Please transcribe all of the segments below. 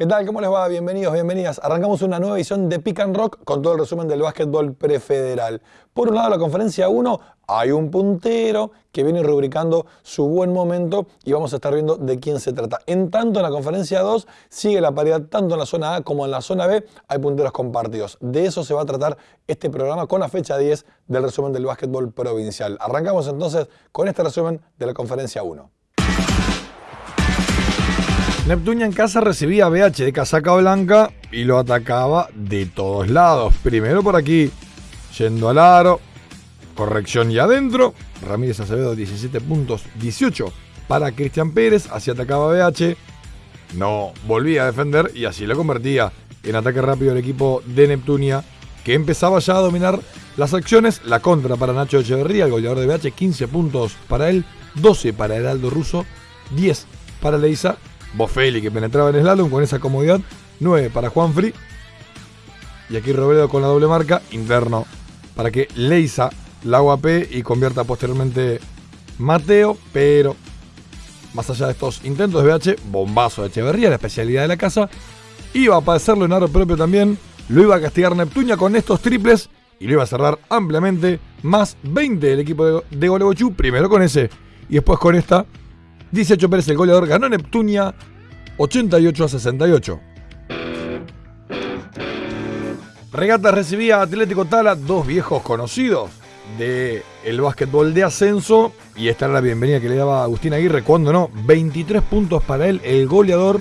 ¿Qué tal? ¿Cómo les va? Bienvenidos, bienvenidas. Arrancamos una nueva edición de Pick and Rock con todo el resumen del básquetbol prefederal. Por un lado, la conferencia 1, hay un puntero que viene rubricando su buen momento y vamos a estar viendo de quién se trata. En tanto, en la conferencia 2 sigue la paridad tanto en la zona A como en la zona B. Hay punteros compartidos. De eso se va a tratar este programa con la fecha 10 del resumen del básquetbol provincial. Arrancamos entonces con este resumen de la conferencia 1. Neptunia en casa recibía a BH de casaca blanca y lo atacaba de todos lados. Primero por aquí, yendo al aro, corrección y adentro. Ramírez Acevedo 17 puntos, 18 para Cristian Pérez, así atacaba BH. No volvía a defender y así lo convertía en ataque rápido el equipo de Neptunia, que empezaba ya a dominar las acciones. La contra para Nacho Echeverría, el goleador de BH, 15 puntos para él, 12 para Heraldo Russo, 10 para Leisa Bofeli que penetraba en el slalom con esa comodidad. 9 para Juan Free. Y aquí Robledo con la doble marca. Interno para que Leisa la aguape y convierta posteriormente Mateo. Pero más allá de estos intentos de BH, bombazo de Echeverría, la especialidad de la casa. Iba a padecerlo en aro propio también. Lo iba a castigar Neptunia con estos triples. Y lo iba a cerrar ampliamente. Más 20 del equipo de, de Primero con ese. Y después con esta 18 Pérez el goleador ganó Neptunia 88 a 68. Regata recibía Atlético Tala, dos viejos conocidos del el básquetbol de ascenso. Y esta era la bienvenida que le daba Agustín Aguirre cuando no. 23 puntos para él, el goleador.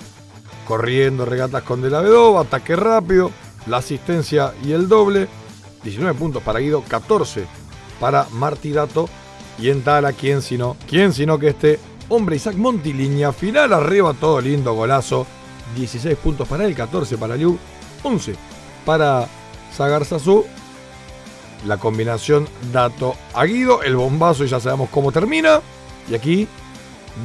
Corriendo regatas con De la Vedova, ataque rápido, la asistencia y el doble. 19 puntos para Guido, 14 para Martirato. Y en Tala, ¿quién sino? ¿Quién sino que este Hombre, Isaac Monti, línea final, arriba, todo lindo, golazo. 16 puntos para él, 14 para Liu, 11 para Sagarzazú. La combinación Dato Aguido, el bombazo y ya sabemos cómo termina. Y aquí,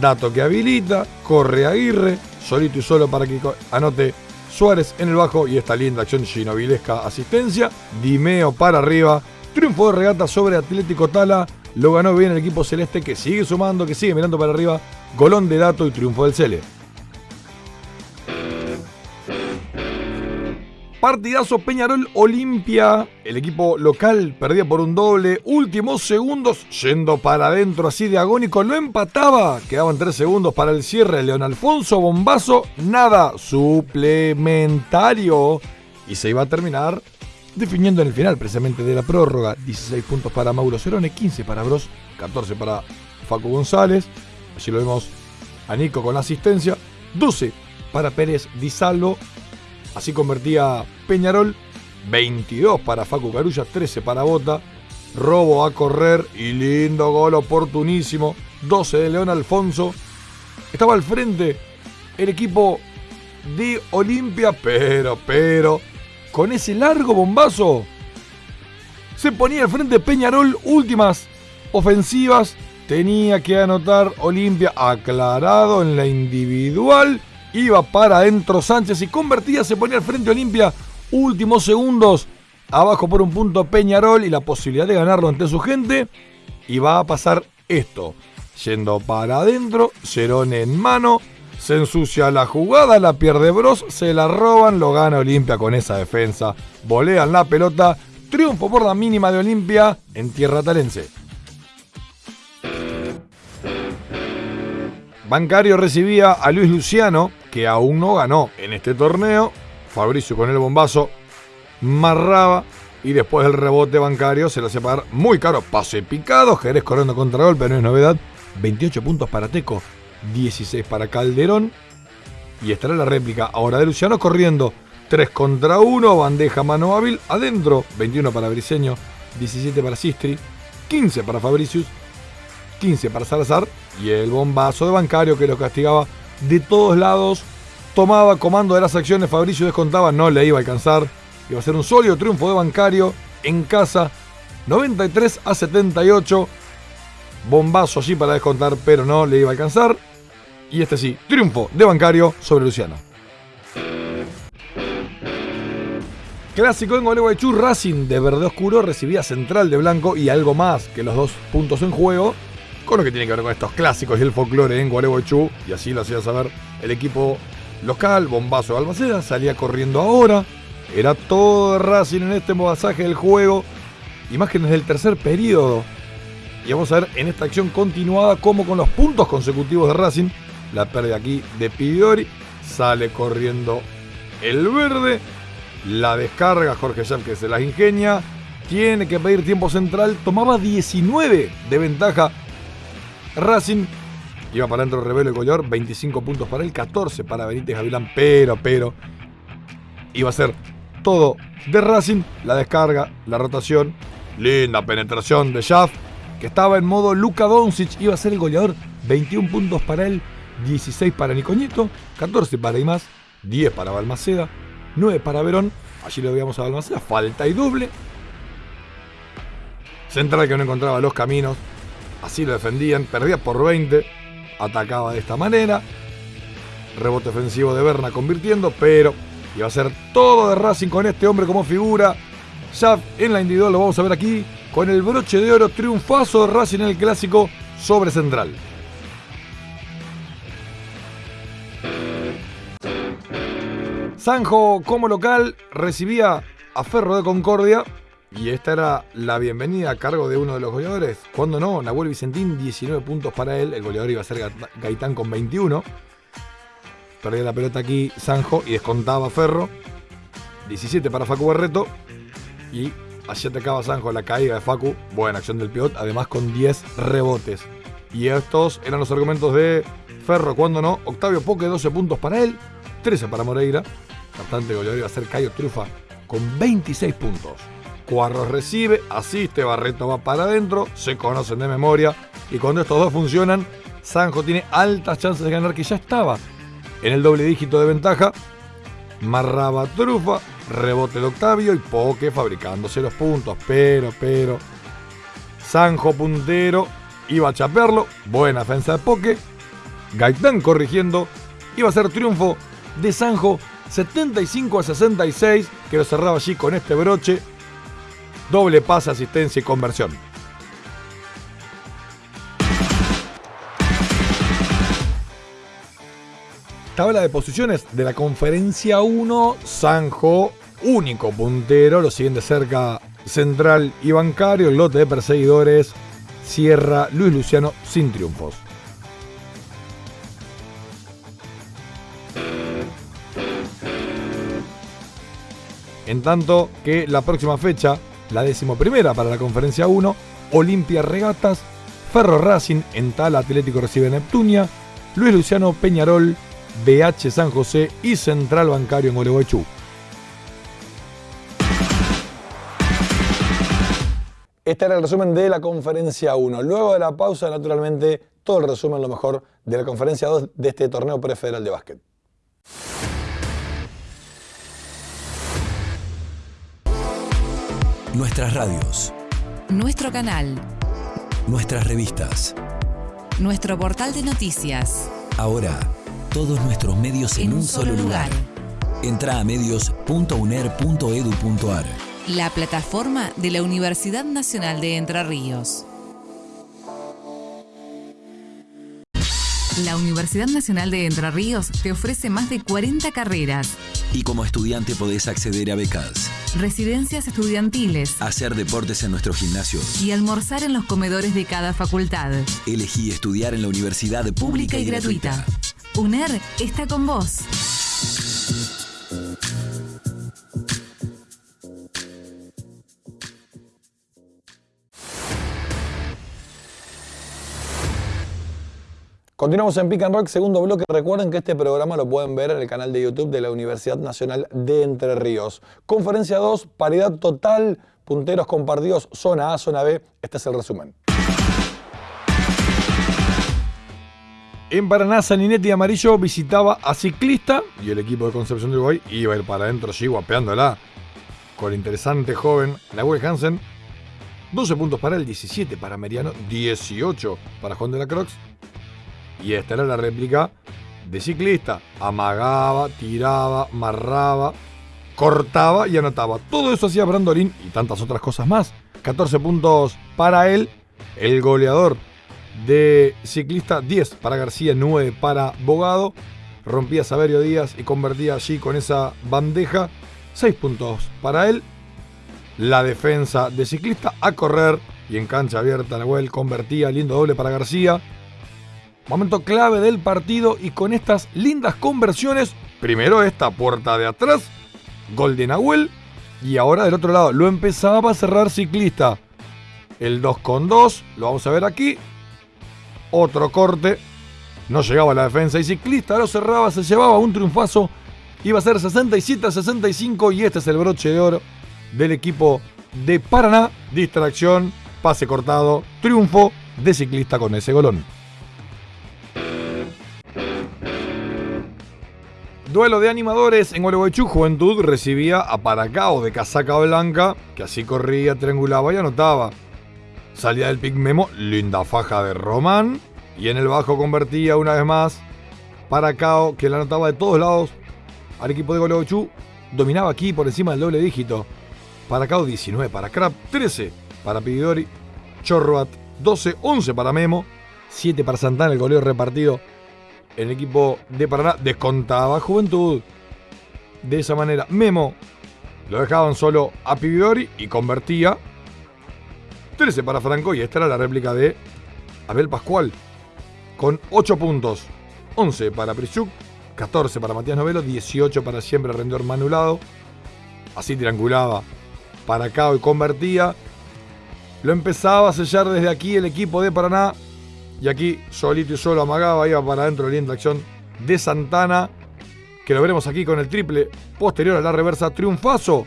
Dato que habilita, corre Aguirre, solito y solo para que anote Suárez en el bajo y esta linda acción ginovilesca asistencia. Dimeo para arriba, triunfo de regata sobre Atlético Tala. Lo ganó bien el equipo celeste que sigue sumando, que sigue mirando para arriba. Golón de dato y triunfo del Cele. Partidazo Peñarol Olimpia. El equipo local perdía por un doble. Últimos segundos yendo para adentro así de agónico. Lo empataba. Quedaban tres segundos para el cierre. León Alfonso, bombazo. Nada. Suplementario. Y se iba a terminar definiendo en el final precisamente de la prórroga 16 puntos para Mauro Cerone, 15 para Bros, 14 para Facu González, allí lo vemos a Nico con la asistencia, 12 para Pérez Di Salvo, así convertía Peñarol, 22 para Facu Carulla, 13 para Bota, robo a correr y lindo gol oportunísimo, 12 de León Alfonso, estaba al frente el equipo de Olimpia, pero, pero con ese largo bombazo, se ponía al frente Peñarol, últimas ofensivas, tenía que anotar Olimpia aclarado en la individual, iba para adentro Sánchez y convertía, se ponía al frente Olimpia, últimos segundos, abajo por un punto Peñarol y la posibilidad de ganarlo ante su gente, y va a pasar esto, yendo para adentro, Cerón en mano, se ensucia la jugada, la pierde Bros, se la roban, lo gana Olimpia con esa defensa. Volean la pelota, triunfo por la mínima de Olimpia en tierra talense. Bancario recibía a Luis Luciano, que aún no ganó en este torneo. Fabricio con el bombazo marraba y después del rebote bancario se lo hacía pagar muy caro. Pase picado, Jerez corriendo contra golpe, no es novedad. 28 puntos para Teco, 16 para Calderón. Y estará la réplica ahora de Luciano corriendo 3 contra 1, bandeja mano hábil, adentro 21 para Briseño, 17 para Sistri, 15 para Fabricius, 15 para Salazar y el bombazo de bancario que lo castigaba de todos lados. Tomaba comando de las acciones, Fabricio descontaba, no le iba a alcanzar. Iba a ser un sólido triunfo de bancario en casa, 93 a 78. Bombazo allí para descontar, pero no le iba a alcanzar. Y este sí, triunfo de Bancario sobre Luciano. Clásico en Gualeguaychú, Racing de verde oscuro recibía Central de blanco y algo más que los dos puntos en juego, con lo que tiene que ver con estos clásicos y el folclore en Gualeguaychú, y así lo hacía saber el equipo local, bombazo de Balmaceda, salía corriendo ahora. Era todo Racing en este pasaje del juego. Imágenes del tercer periodo. Y vamos a ver en esta acción continuada cómo con los puntos consecutivos de Racing, la pérdida aquí de Pidori, sale corriendo el verde, la descarga Jorge Schaff que se las ingenia, tiene que pedir tiempo central, tomaba 19 de ventaja. Racing, iba para adentro Revelo y Goyor, 25 puntos para él, 14 para Benítez Gavilán, pero, pero, iba a ser todo de Racing, la descarga, la rotación, linda penetración de Schaff, que estaba en modo Luka Doncic, iba a ser el goleador, 21 puntos para él, 16 para Nicoñeto, 14 para Imás, 10 para Balmaceda, 9 para Verón, allí lo veíamos a Balmaceda, falta y doble. Central que no encontraba los caminos, así lo defendían, perdía por 20, atacaba de esta manera. Rebote ofensivo de Berna convirtiendo, pero iba a ser todo de Racing con este hombre como figura. Ya en la individual lo vamos a ver aquí, con el broche de oro, triunfazo de Racing en el clásico sobre Central. Sanjo como local recibía a Ferro de Concordia y esta era la bienvenida a cargo de uno de los goleadores. Cuando no, Nahuel Vicentín, 19 puntos para él. El goleador iba a ser Gaitán con 21. Perdía la pelota aquí Sanjo y descontaba Ferro. 17 para Facu Barreto. Y allí atacaba Sanjo la caída de Facu. Buena acción del piot, además con 10 rebotes. Y estos eran los argumentos de Ferro. Cuando no, Octavio Poque, 12 puntos para él. 13 para Moreira. Bastante goleador iba a ser Cayo Trufa con 26 puntos. Cuarros recibe, asiste, Barreto va para adentro, se conocen de memoria y cuando estos dos funcionan, Sanjo tiene altas chances de ganar que ya estaba en el doble dígito de ventaja. Marraba Trufa, rebote de Octavio y Poque fabricándose los puntos, pero, pero, Sanjo puntero, iba a chapearlo, buena defensa de Poque, Gaitán corrigiendo, iba a ser triunfo de Sanjo 75 a 66, que lo cerraba allí con este broche doble pase, asistencia y conversión. Tabla de posiciones de la conferencia 1, Sanjo, único puntero, lo siguen cerca Central y Bancario, el lote de perseguidores, Sierra, Luis Luciano sin triunfos. En tanto que la próxima fecha la decimoprimera para la conferencia 1, Olimpia Regatas, Ferro Racing en Tal Atlético recibe Neptunia, Luis Luciano Peñarol, BH San José y Central Bancario en Gualeguaychú. Este era el resumen de la conferencia 1. Luego de la pausa, naturalmente, todo el resumen, lo mejor, de la conferencia 2 de este torneo prefederal de básquet. Nuestras radios. Nuestro canal. Nuestras revistas. Nuestro portal de noticias. Ahora, todos nuestros medios en, un, solo lugar. Entra a medios.uner.edu.ar. La plataforma de la Universidad Nacional de Entre Ríos. La Universidad Nacional de Entre Ríos te ofrece más de 40 carreras. Y como estudiante podés acceder a becas, residencias estudiantiles, hacer deportes en nuestro gimnasio y almorzar en los comedores de cada facultad. Elegí estudiar en la universidad pública, y, gratuita. UNER está con vos. Continuamos en Pick and Rock, segundo bloque. Recuerden que este programa lo pueden ver en el canal de YouTube de la Universidad Nacional de Entre Ríos. Conferencia 2, paridad total, punteros compartidos, zona A, zona B. Este es el resumen. En Paraná, Saninetti Amarillo visitaba a Ciclista y el equipo de Concepción de Uruguay iba a ir para adentro, sí, guapeándola con el interesante joven Nahuel Hansen. 12 puntos para él, 17 para Meriano, 18 para Juan de la Croix y esta era la réplica de ciclista. Amagaba, tiraba, marraba, cortaba y anotaba. Todo eso hacía Brandolín y tantas otras cosas más. 14 puntos para él, el goleador de ciclista, 10 para García, 9 para Bogado. rompía Saberio Díaz y convertía allí con esa bandeja. 6 puntos para él. La defensa de ciclista a correr y en cancha abierta Nahuel convertía lindo doble para García. Momento clave del partido y con estas lindas conversiones, primero esta puerta de atrás, gol de y ahora del otro lado lo empezaba a cerrar ciclista. El 2 con 2, lo vamos a ver aquí. Otro corte, no llegaba la defensa y ciclista lo cerraba, se llevaba un triunfazo. Iba a ser 67 a 65 y este es el broche de oro del equipo de Paraná. Distracción, pase cortado, triunfo de ciclista con ese golón. Duelo de animadores en Gualeguaychú, Juventud recibía a Paracao de casaca blanca, que así corría, triangulaba y anotaba. Salía del pick memo, linda faja de Román, y en el bajo convertía una vez más Paracao, que la anotaba de todos lados al equipo de Gualeguaychú. Dominaba aquí por encima del doble dígito. Paracao 19 para Crap, 13 para Pididori, Chorroat 12, 11 para Memo, 7 para Santana, el goleo repartido el equipo de Paraná descontaba Juventud. De esa manera, Memo lo dejaban solo a Pibidori y convertía 13 para Franco y esta era la réplica de Abel Pascual con 8 puntos. 11 para Prichuk, 14 para Matías Novelo, 18 para siempre Rendedor Manulado. Así triangulaba para acá y convertía. Lo empezaba a sellar desde aquí el equipo de Paraná y aquí, solito y solo amagaba, iba para adentro la acción de Santana. Que lo veremos aquí con el triple posterior a la reversa. Triunfazo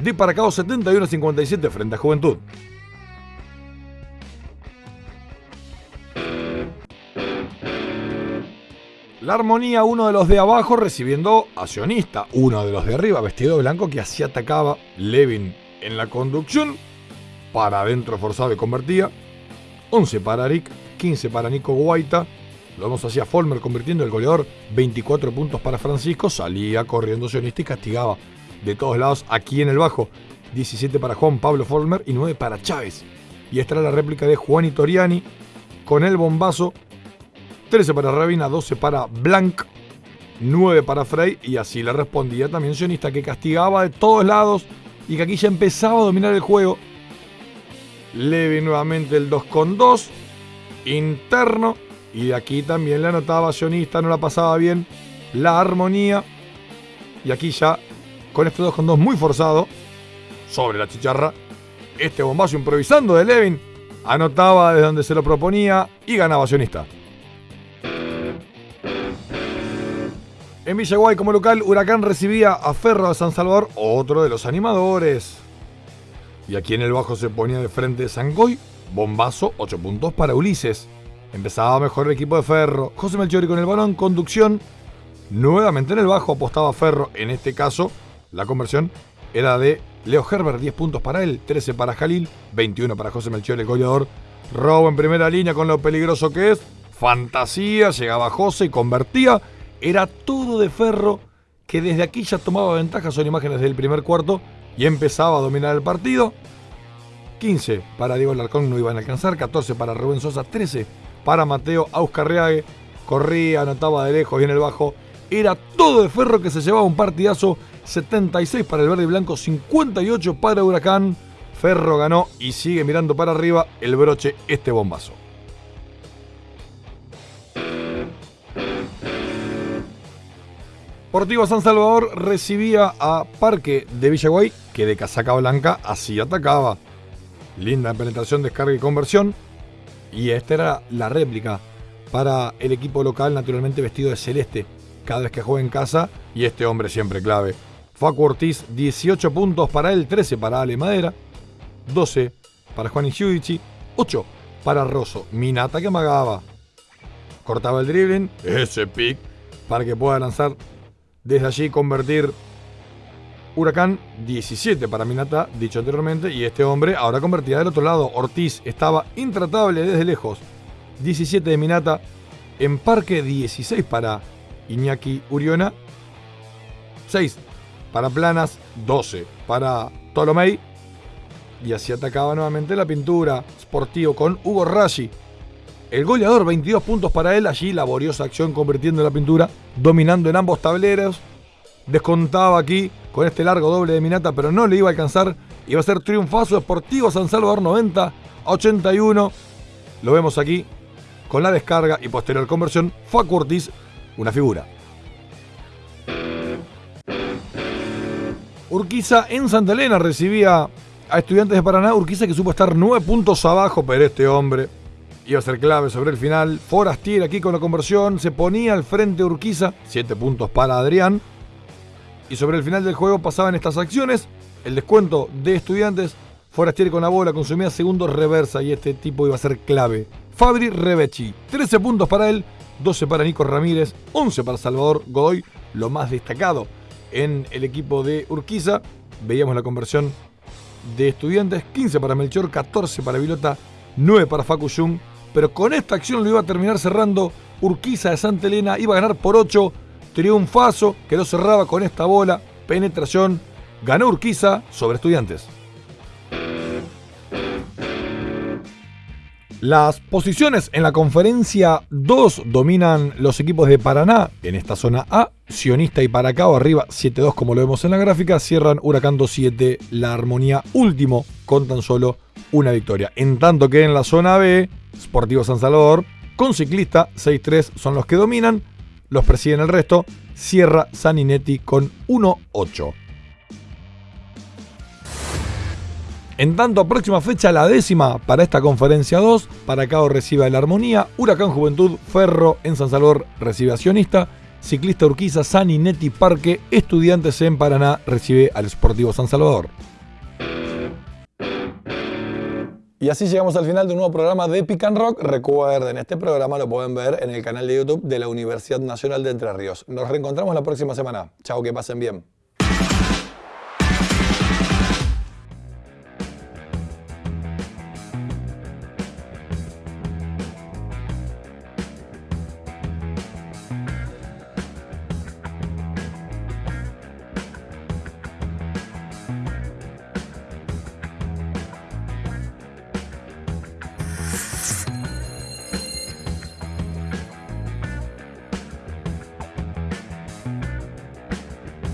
de Paracao 71-57 frente a Juventud. La armonía, uno de los de abajo recibiendo a Sionista, uno de los de arriba, vestido de blanco, que así atacaba Levin en la conducción. Para adentro forzado y convertía. 11 para Arik, 15 para Nico Guaita. Lo vemos hacia Folmer convirtiendo el goleador. 24 puntos para Francisco. Salía corriendo sionista y castigaba de todos lados aquí en el bajo. 17 para Juan Pablo Folmer y 9 para Chávez. Y esta era la réplica de Juan y Toriani con el bombazo. 13 para Rabina, 12 para Blanc, 9 para Frey y así le respondía también Sionista que castigaba de todos lados y que aquí ya empezaba a dominar el juego. Levi nuevamente el 2 con 2 interno. Y aquí también la anotaba Sionista, no la pasaba bien. La armonía. Y aquí ya, con este 2 con 2 muy forzado, sobre la chicharra, este bombazo improvisando de Levin, anotaba desde donde se lo proponía y ganaba Sionista. En Villaguay como local, Huracán recibía a Ferro de San Salvador, otro de los animadores. Y aquí en el bajo se ponía de frente Sangoy, Bombazo, 8 puntos para Ulises. Empezaba mejor el equipo de Ferro. José Melchori con el balón, conducción. Nuevamente en el bajo apostaba Ferro. En este caso, la conversión era de Leo Herbert, 10 puntos para él, 13 para Jalil, 21 para José Melchor, el goleador. Robo en primera línea con lo peligroso que es. Fantasía, llegaba José y convertía. Era todo de Ferro que desde aquí ya tomaba ventaja. Son imágenes del primer cuarto y empezaba a dominar el partido. 15 para Diego Larcón no iban a alcanzar, 14 para Rubén Sosa, 13 para Mateo Auscarreague. Corría, anotaba de lejos y en el bajo. Era todo de ferro que se llevaba un partidazo. 76 para el verde y blanco, 58 para Huracán. Ferro ganó y sigue mirando para arriba el broche este bombazo. Portivo San Salvador recibía a Parque de Villaguay, que de casaca blanca así atacaba. Linda penetración, descarga y conversión. Y esta era la réplica para el equipo local, naturalmente vestido de celeste, cada vez que juega en casa. Y este hombre siempre clave. Facu Ortiz, 18 puntos para él, 13 para Ale Madera, 12 para Juan Giudici, 8 para Rosso. Minata que amagaba. Cortaba el dribbling, ese pick, para que pueda lanzar desde allí convertir Huracán 17 para Minata, dicho anteriormente, y este hombre ahora convertía del otro lado. Ortiz estaba intratable desde lejos. 17 de Minata. En parque 16 para Iñaki Uriona. 6 para Planas. 12 para Tolomei. Y así atacaba nuevamente la pintura. Sportivo con Hugo Rashi. El goleador, 22 puntos para él. Allí laboriosa acción convirtiendo la pintura, dominando en ambos tableros. Descontaba aquí con este largo doble de Minata, pero no le iba a alcanzar. Iba a ser triunfazo Deportivo San Salvador 90 81. Lo vemos aquí con la descarga y posterior conversión. Facu Ortiz, una figura. Urquiza en Santa Elena recibía a Estudiantes de Paraná. Urquiza que supo estar nueve puntos abajo, pero este hombre iba a ser clave sobre el final. Forastier aquí con la conversión. Se ponía al frente Urquiza. Siete puntos para Adrián. Y sobre el final del juego pasaban estas acciones. El descuento de Estudiantes. Forastier con la bola consumía segundos reversa y este tipo iba a ser clave. Fabri Rebechi. 13 puntos para él. 12 para Nico Ramírez. 11 para Salvador Godoy. Lo más destacado en el equipo de Urquiza. Veíamos la conversión de estudiantes, 15 para Melchor, 14 para Vilota, 9 para Facu. Pero con esta acción lo iba a terminar cerrando Urquiza de Santa Elena, iba a ganar por 8, triunfazo, que lo cerraba con esta bola, penetración, ganó Urquiza sobre estudiantes. Las posiciones en la conferencia 2 dominan los equipos de Paraná en esta zona A. Sionista y Paracao arriba 7-2 como lo vemos en la gráfica. Cierran Huracán 2-7 la armonía último con tan solo una victoria. En tanto que en la zona B, Sportivo San Salvador con ciclista 6-3 son los que dominan. Los presiden el resto. Sierra Saninetti con 1-8. En tanto, próxima fecha, la décima para esta conferencia 2. Paracao recibe a la Armonía. Huracán Juventud, Ferro en San Salvador recibe a. Ciclista Urquiza, Saninetti Parque. Estudiantes en Paraná recibe al Sportivo San Salvador. Y así llegamos al final de un nuevo programa de Pick and Rock. Recuerden, este programa lo pueden ver en el canal de YouTube de la Universidad Nacional de Entre Ríos. Nos reencontramos la próxima semana. Chao, que pasen bien.